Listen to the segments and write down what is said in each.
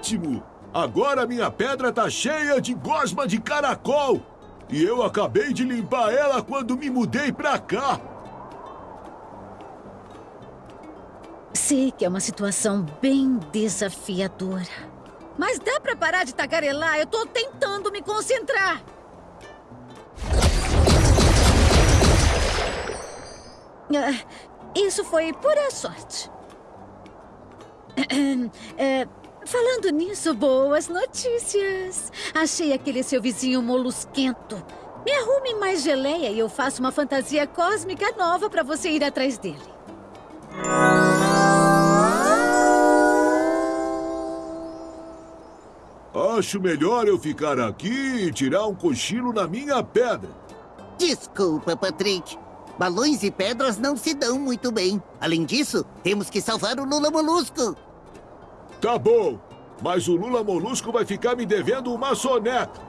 ótimo! Agora minha pedra tá cheia de gosma de caracol! E eu acabei de limpar ela quando me mudei pra cá! Sei que é uma situação bem desafiadora. Mas dá pra parar de tagarelar? Eu tô tentando me concentrar. Ah, isso foi pura sorte. É, falando nisso, boas notícias. Achei aquele seu vizinho molusquento. Me arrume mais geleia e eu faço uma fantasia cósmica nova para você ir atrás dele. Acho melhor eu ficar aqui e tirar um cochilo na minha pedra. Desculpa, Patrick. Balões e pedras não se dão muito bem. Além disso, temos que salvar o Lula Molusco. Tá bom, mas o Lula Molusco vai ficar me devendo uma soneca.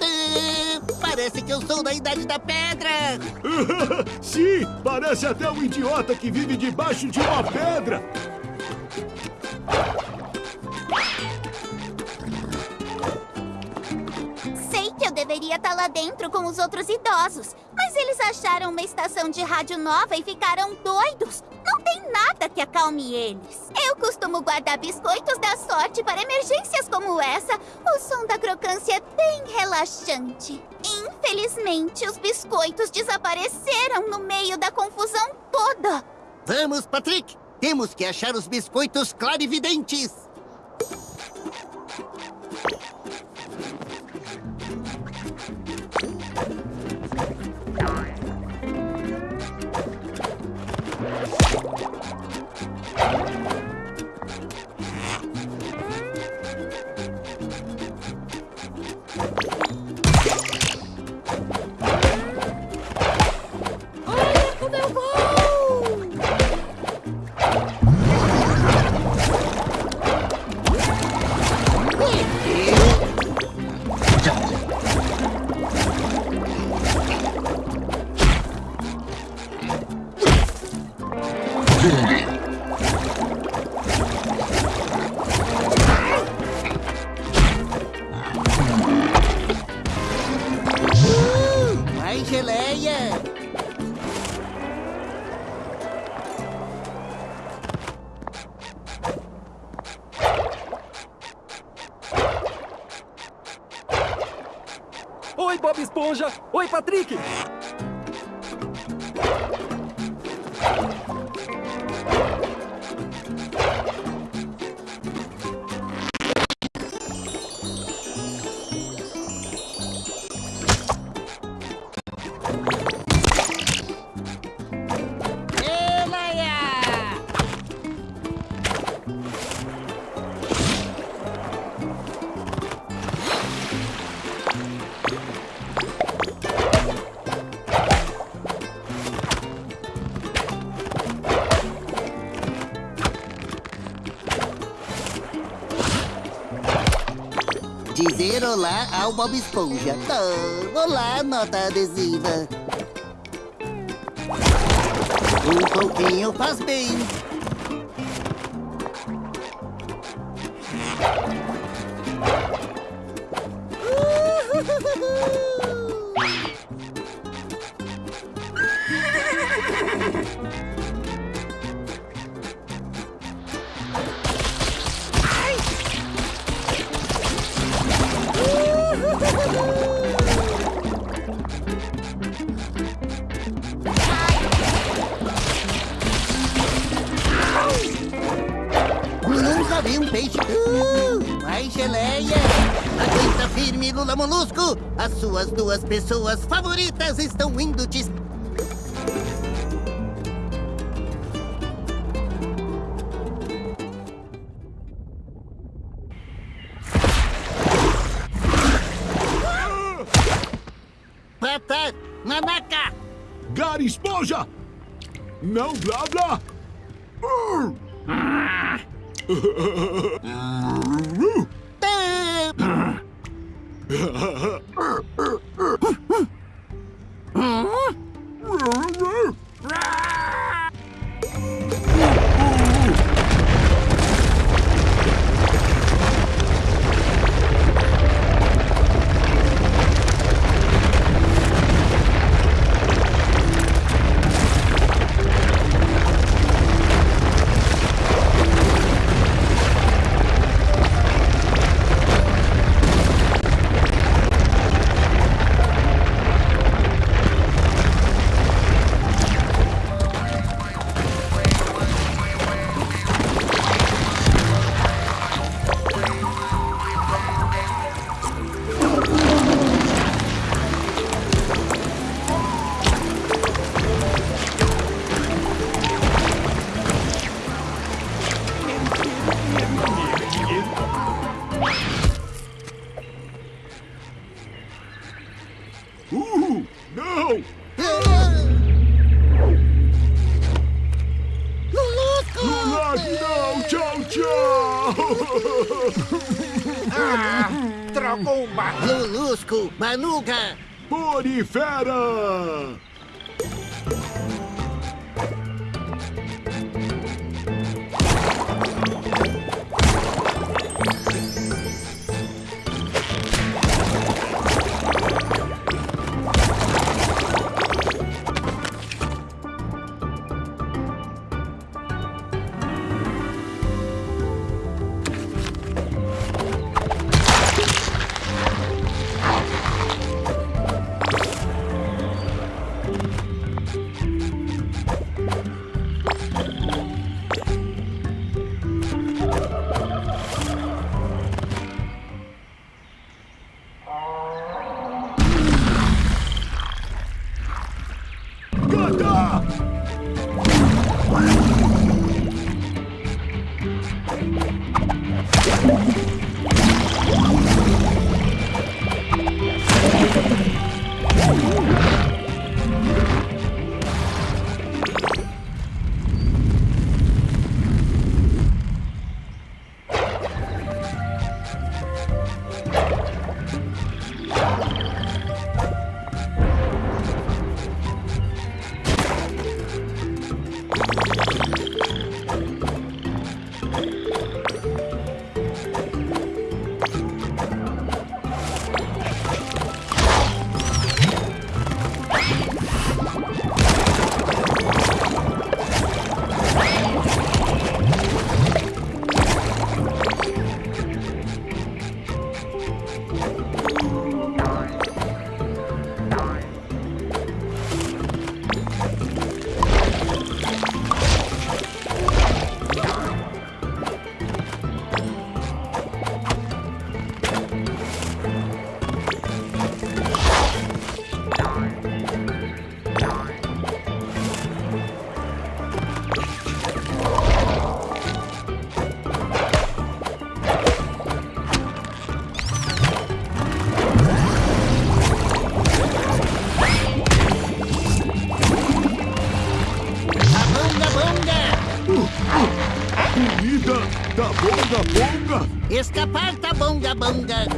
Ah, parece que eu sou da Idade da Pedra. Sim, parece até um idiota que vive debaixo de uma pedra. Deveria estar tá lá dentro com os outros idosos. Mas eles acharam uma estação de rádio nova e ficaram doidos. Não tem nada que acalme eles. Eu costumo guardar biscoitos da sorte para emergências como essa. O som da crocância é bem relaxante. Infelizmente, os biscoitos desapareceram no meio da confusão toda. Vamos, Patrick! Temos que achar os biscoitos clarividentes! Patrick! Dizer olá ao Bob Esponja. Oh, olá, nota adesiva. Um pouquinho faz bem. Pessoas favoritas estão indo te... Manuga! Porifera! đã bưng rồi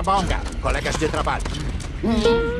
Cabonga, colegas de trabalho. Pedra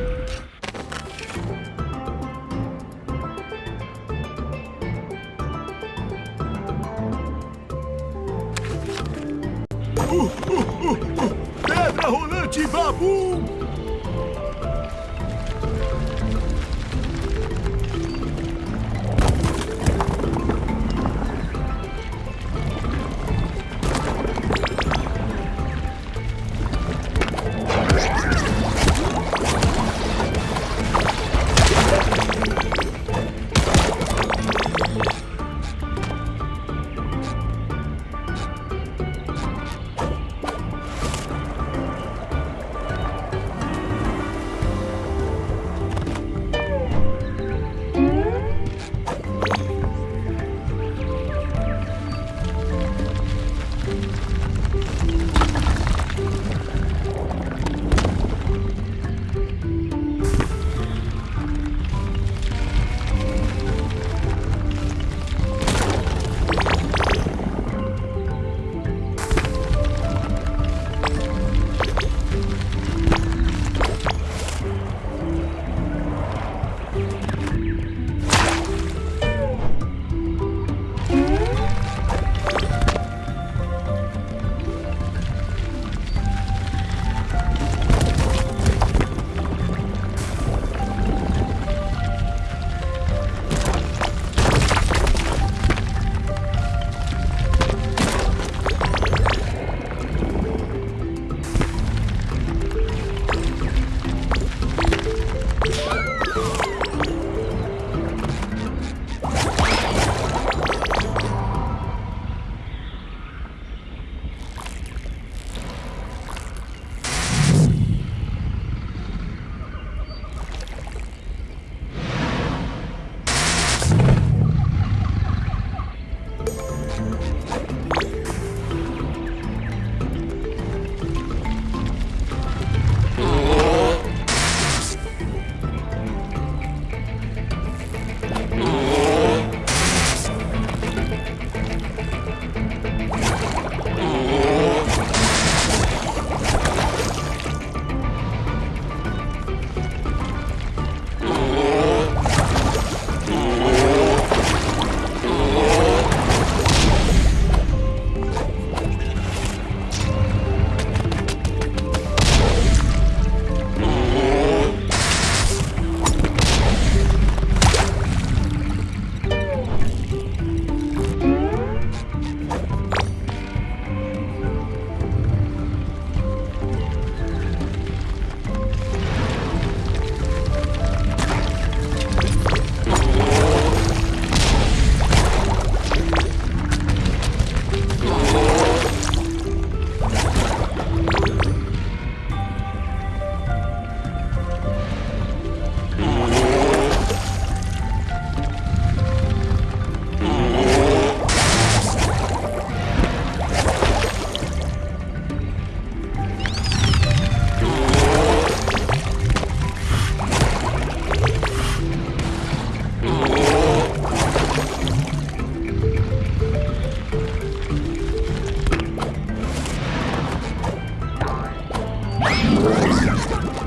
Oh, my God.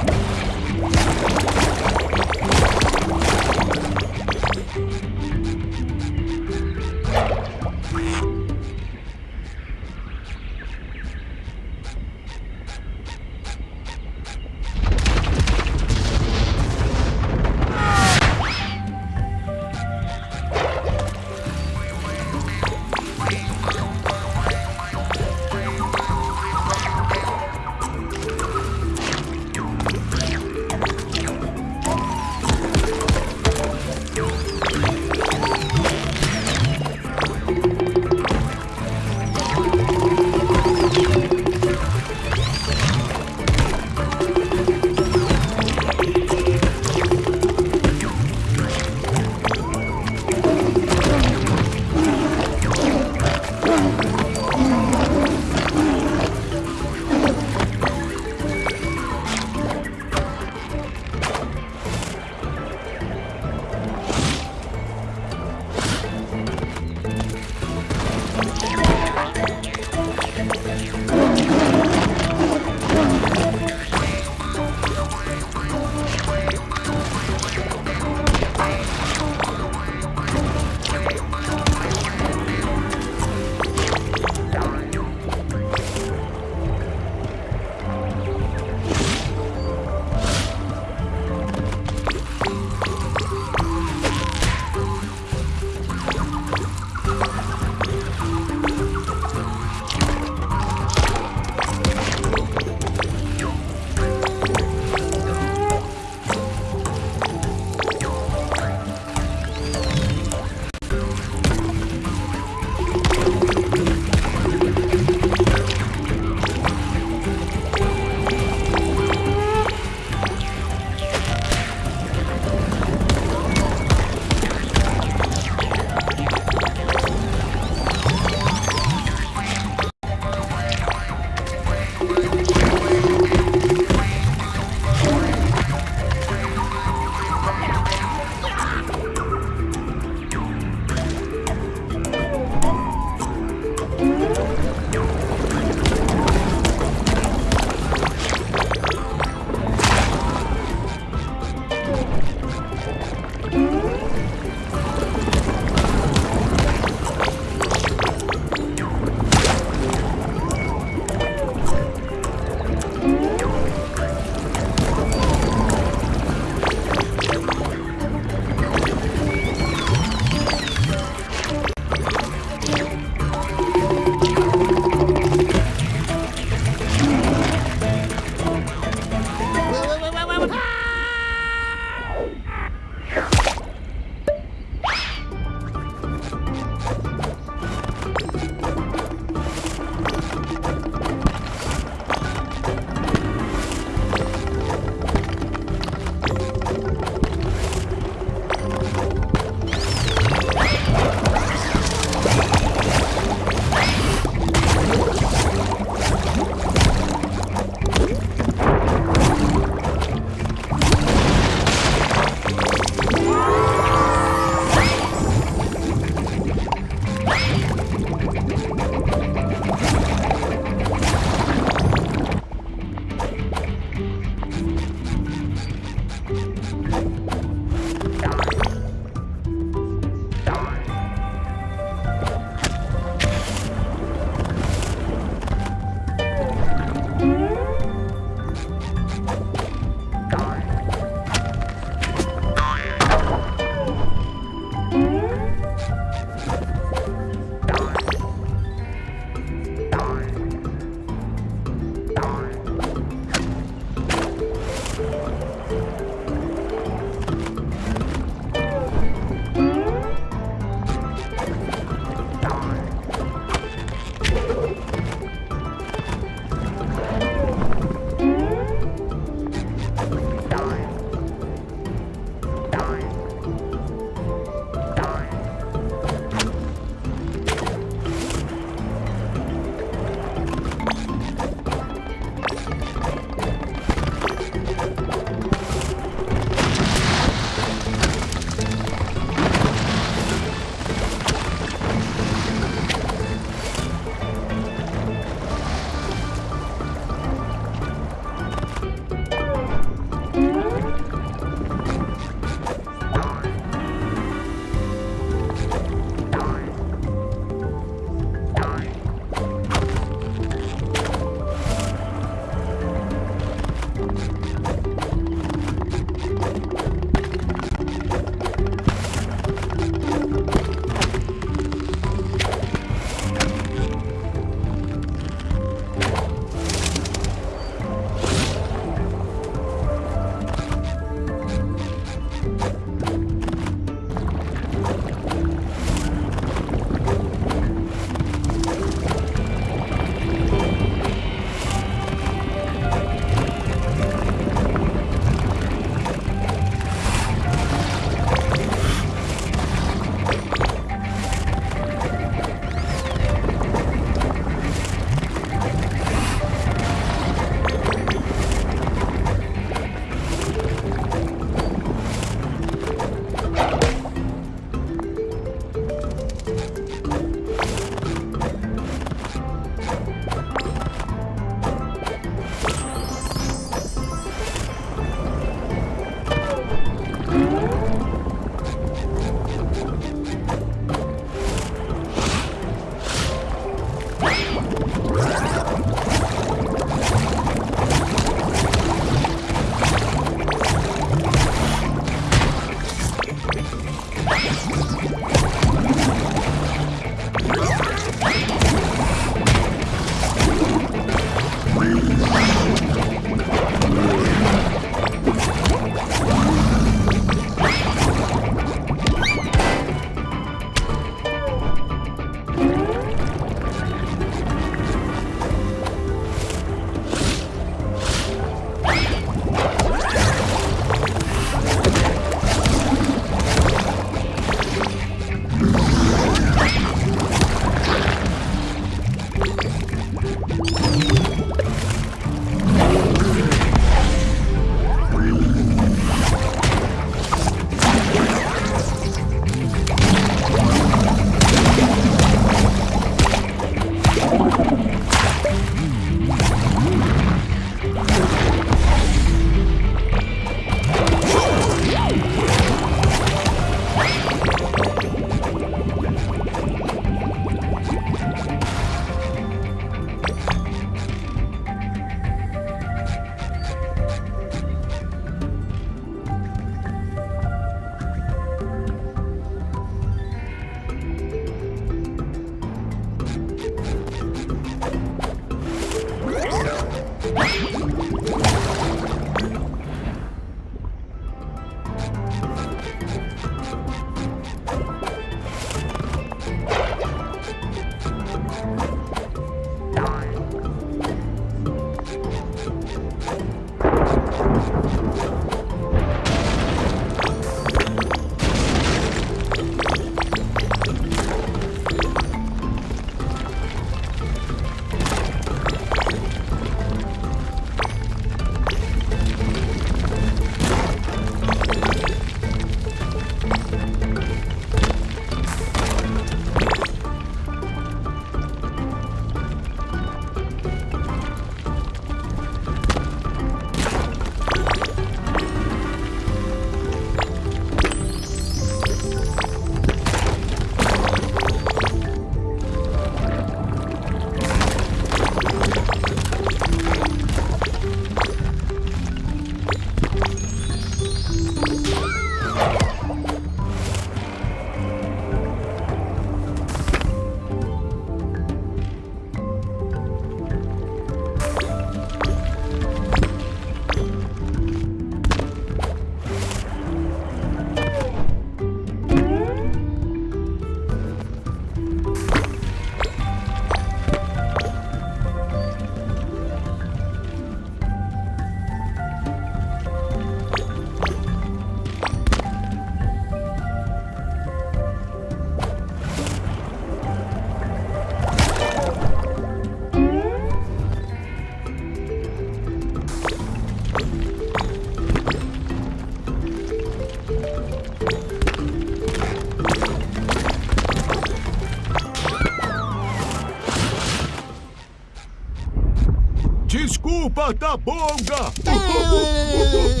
Desculpa, Tabonga! Ah.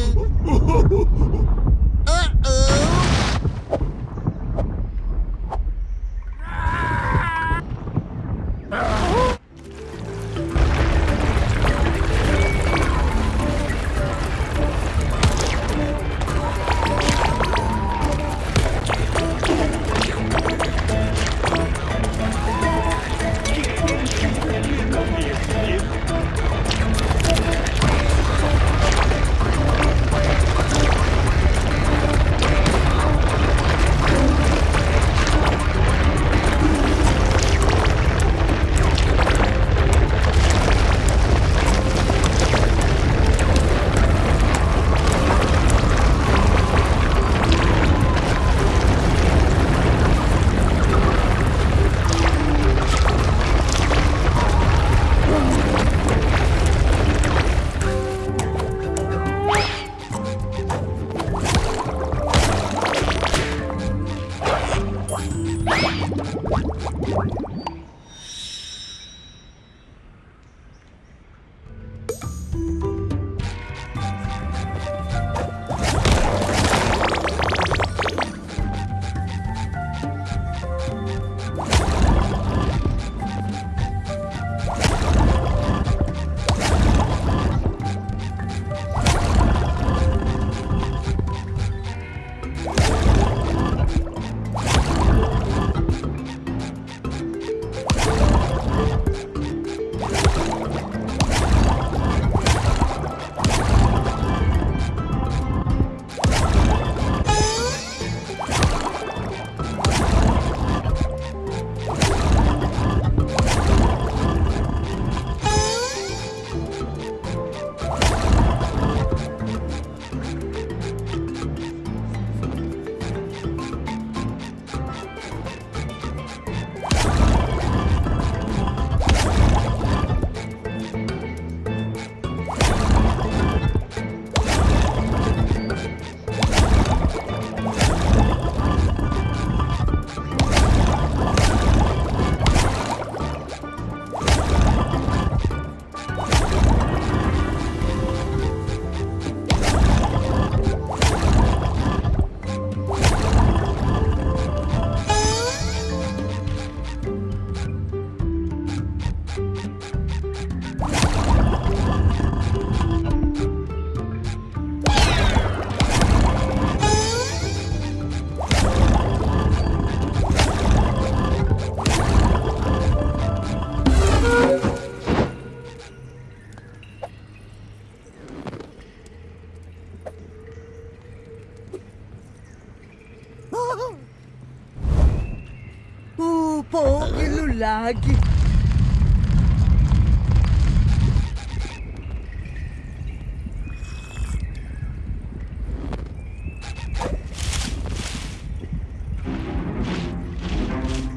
Mag.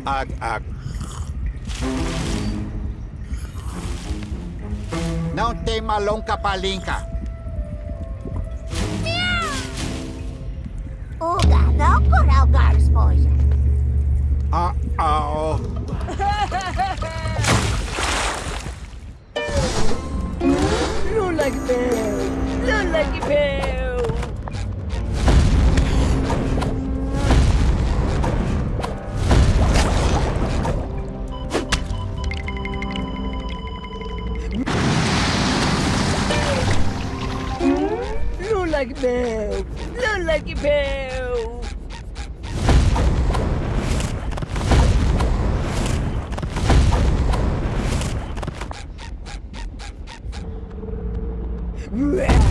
Ag, ag. Não tem malonca palinca. Yeah!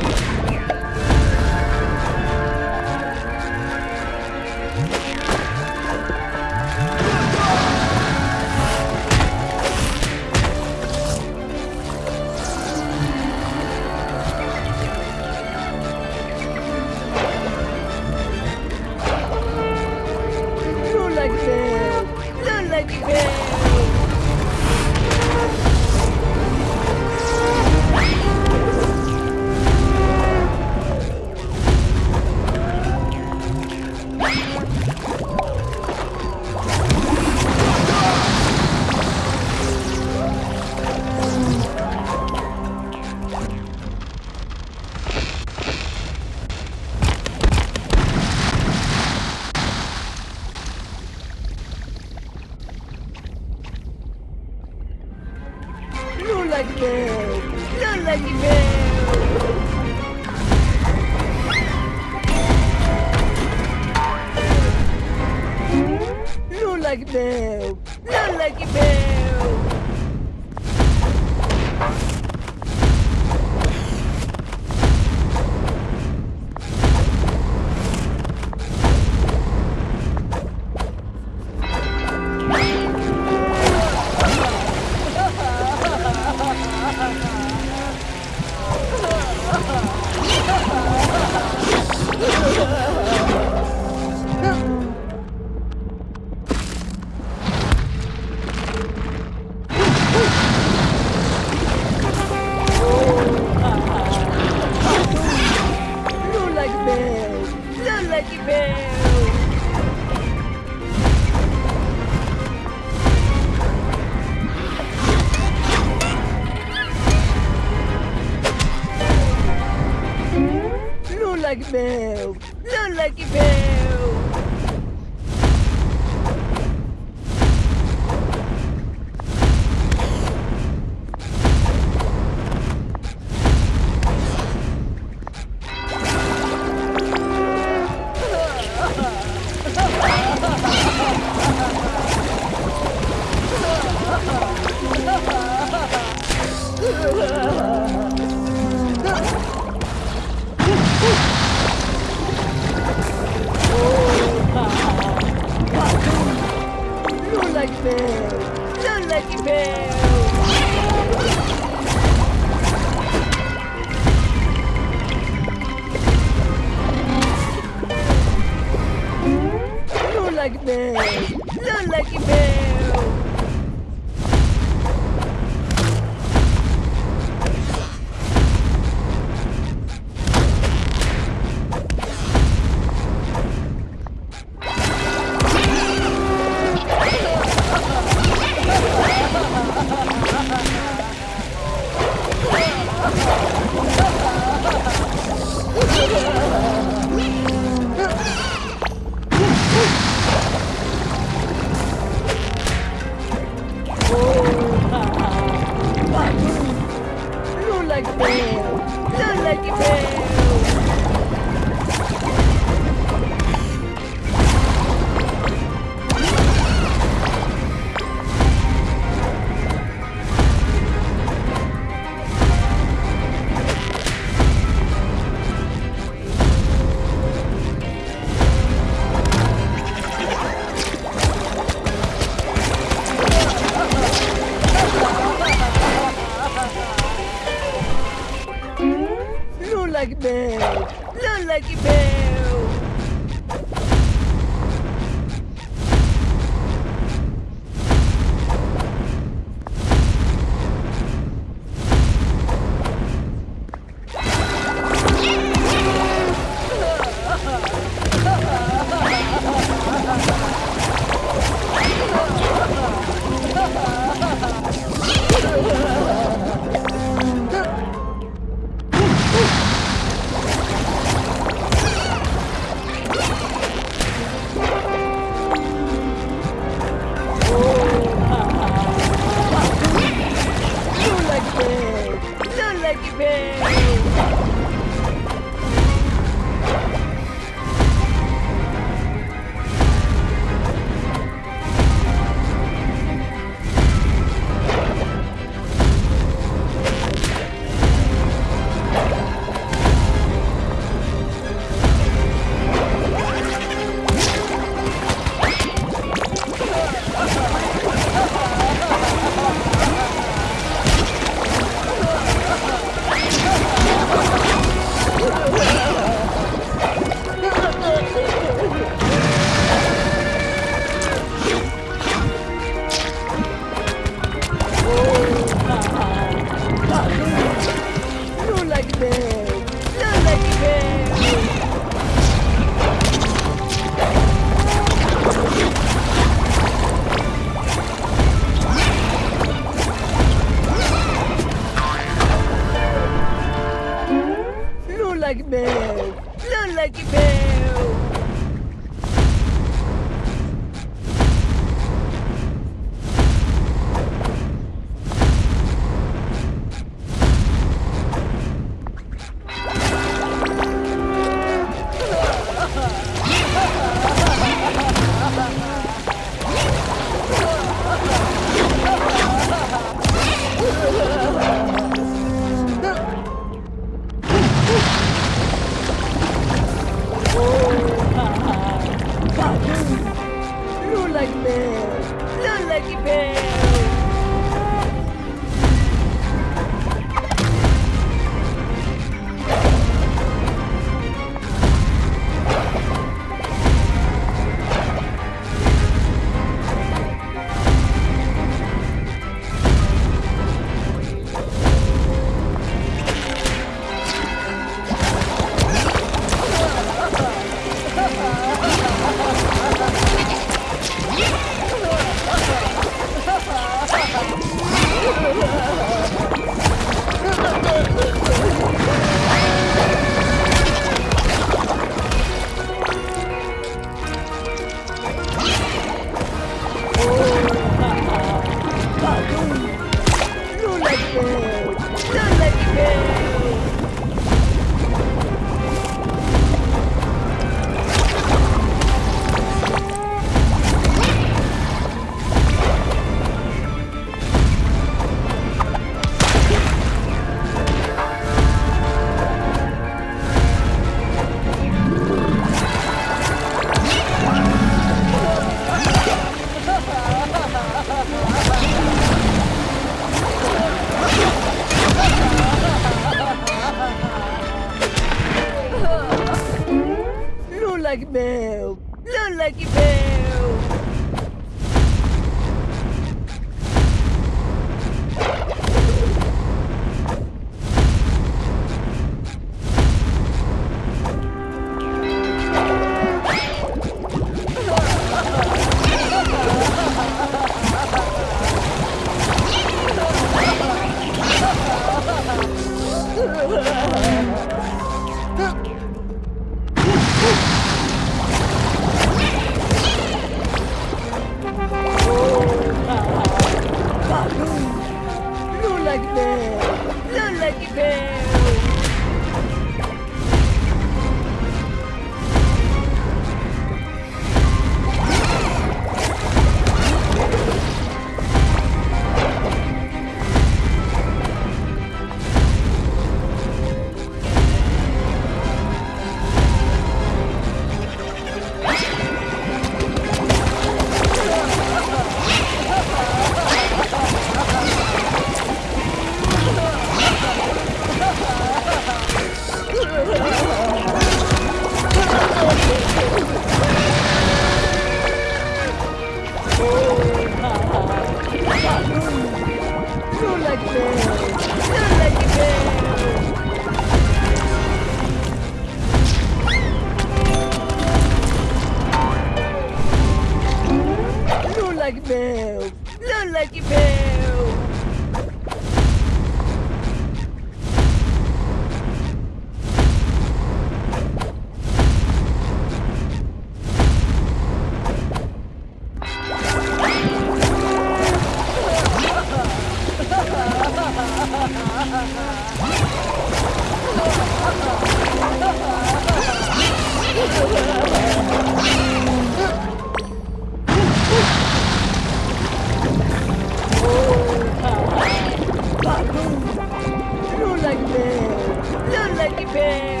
Olha que bem!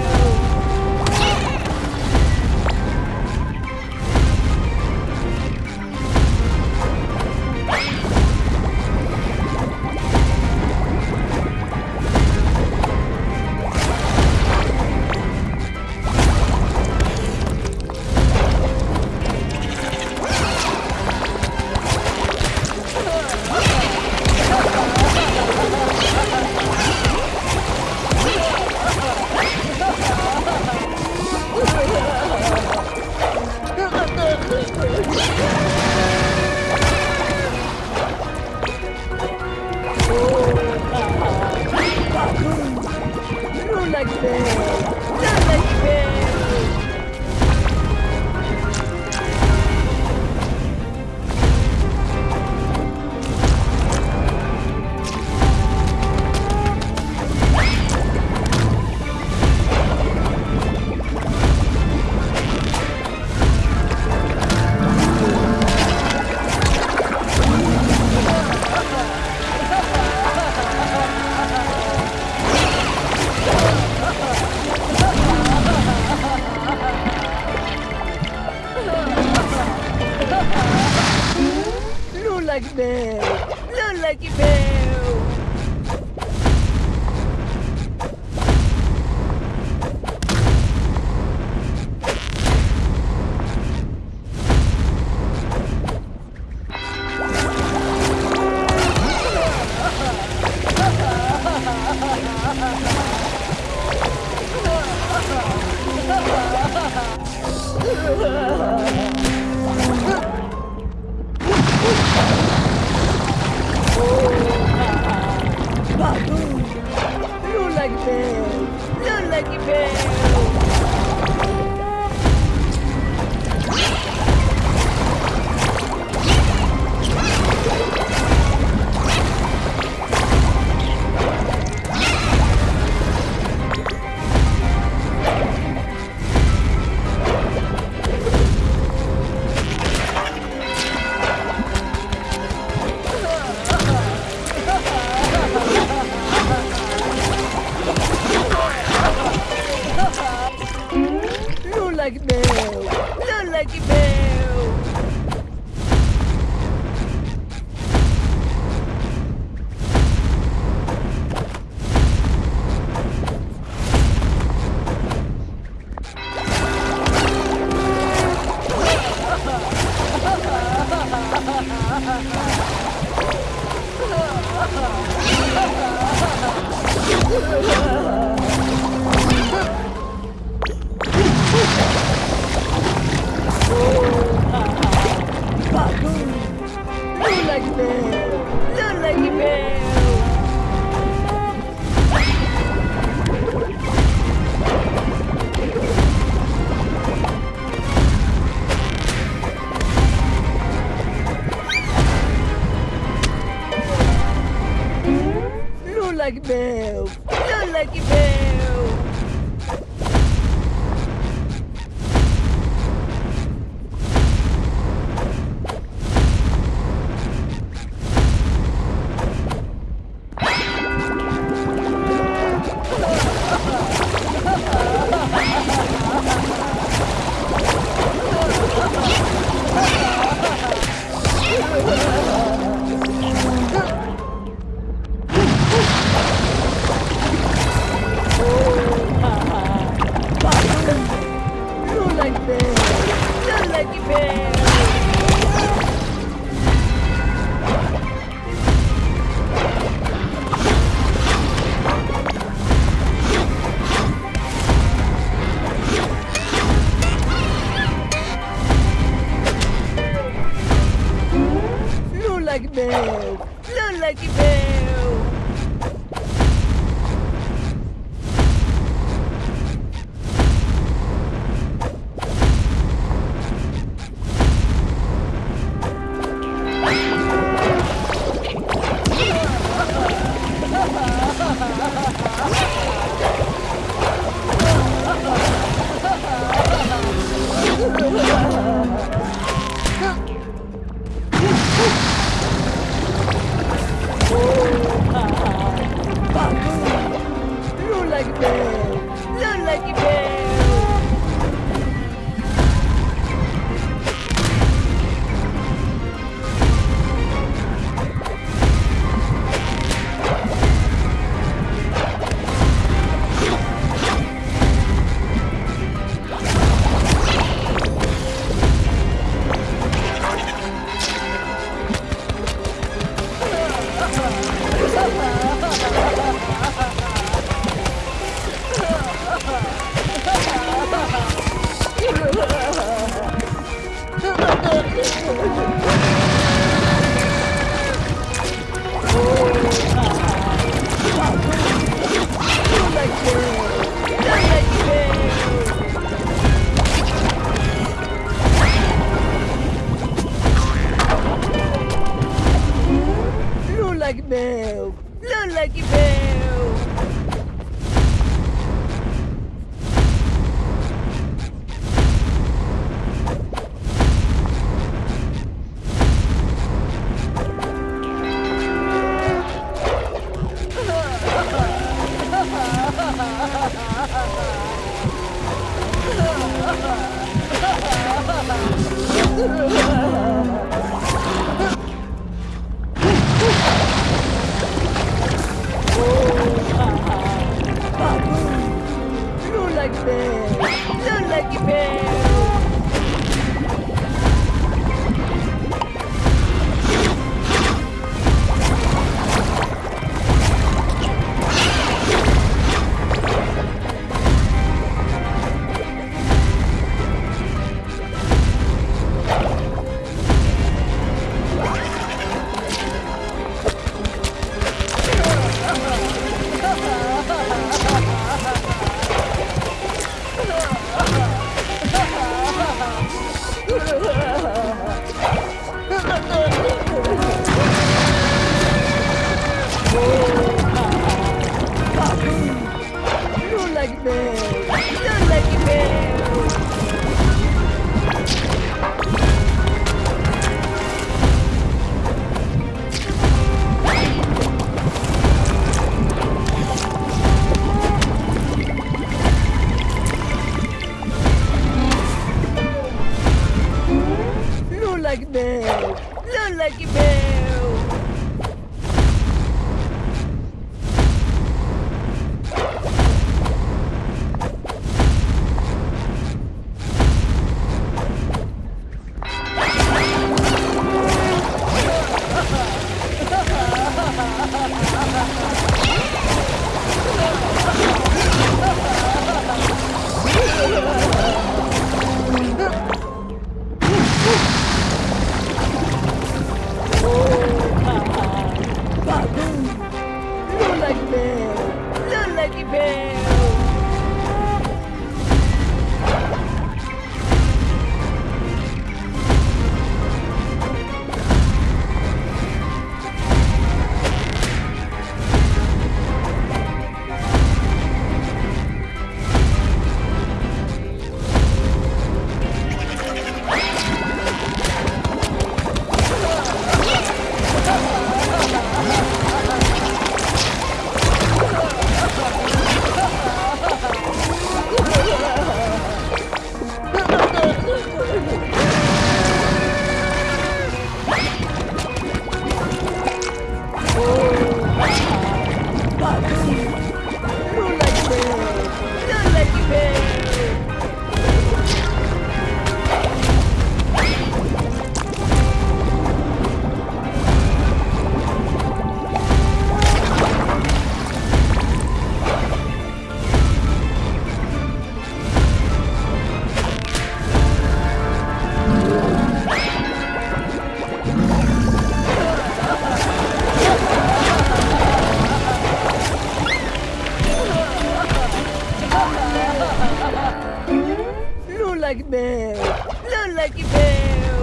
Lola que deu!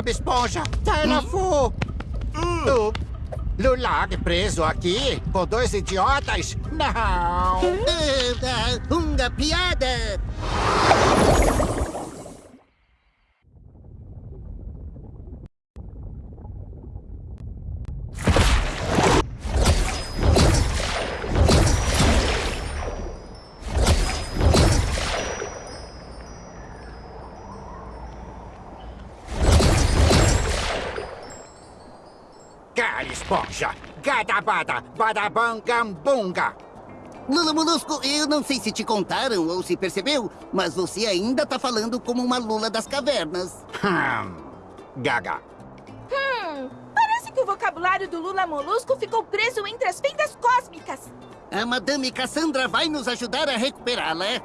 Bob Esponja, tá, Terrafu! Hum. hum. Lulag preso aqui com dois idiotas? Não! É, é, Uma piada! Bada, bada, badabangambunga. Lula Molusco, eu não sei se te contaram ou se percebeu, mas você ainda tá falando como uma lula das cavernas. Hum, gaga. Hum, parece que o vocabulário do Lula Molusco ficou preso entre as fendas cósmicas. A Madame Cassandra vai nos ajudar a recuperá-la. É?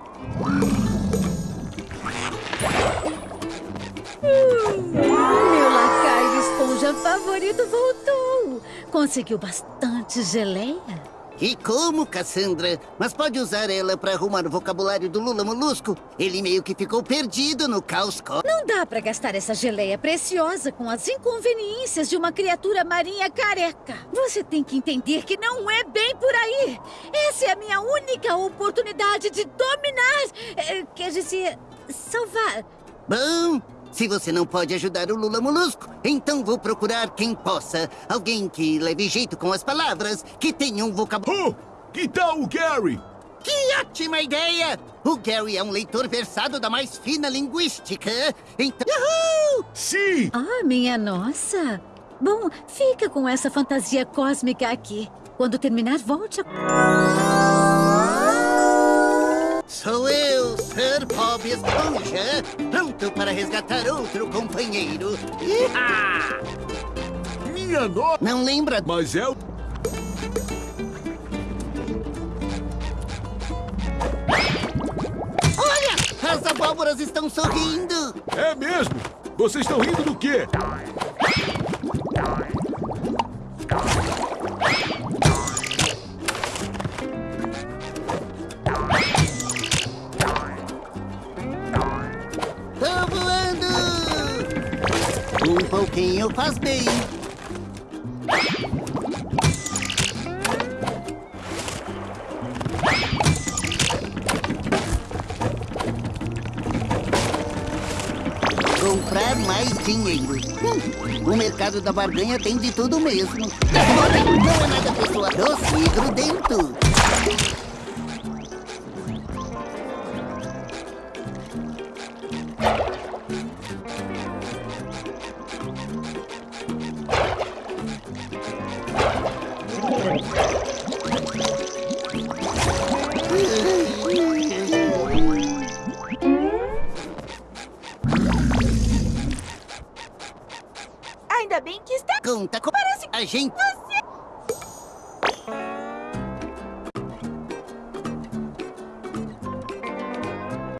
Meu lacaio esponja favorito voltou. Conseguiu bastante geleia. E como, Cassandra? Mas pode usar ela para arrumar o vocabulário do Lula Molusco? Ele meio que ficou perdido no caos cósmico. Não dá pra gastar essa geleia preciosa com as inconveniências de uma criatura marinha careca. Você tem que entender que não é bem por aí. Essa é a minha única oportunidade de dominar. eh, Quer dizer, salvar. Bom, se você não pode ajudar o Lula Molusco, então vou procurar quem possa. Alguém que leve jeito com as palavras, que tenha um vocabulário. Oh, que tal o Gary? Que ótima ideia! O Gary é um leitor versado da mais fina linguística. Então. Uhul! Sim! Ah, minha nossa. Bom, fica com essa fantasia cósmica aqui. Quando terminar, volte a... Sou eu, Sir Bob Esponja, pronto para resgatar outro companheiro. Iha! Minha nossa! Não lembra? Mas é o... Olha! As abóboras estão sorrindo! É mesmo! Vocês estão rindo do quê? Voando! Um pouquinho faz bem. Comprar mais dinheiro. Hum, o mercado da barganha tem de tudo mesmo. Não é nada pessoal. Doce e grudento.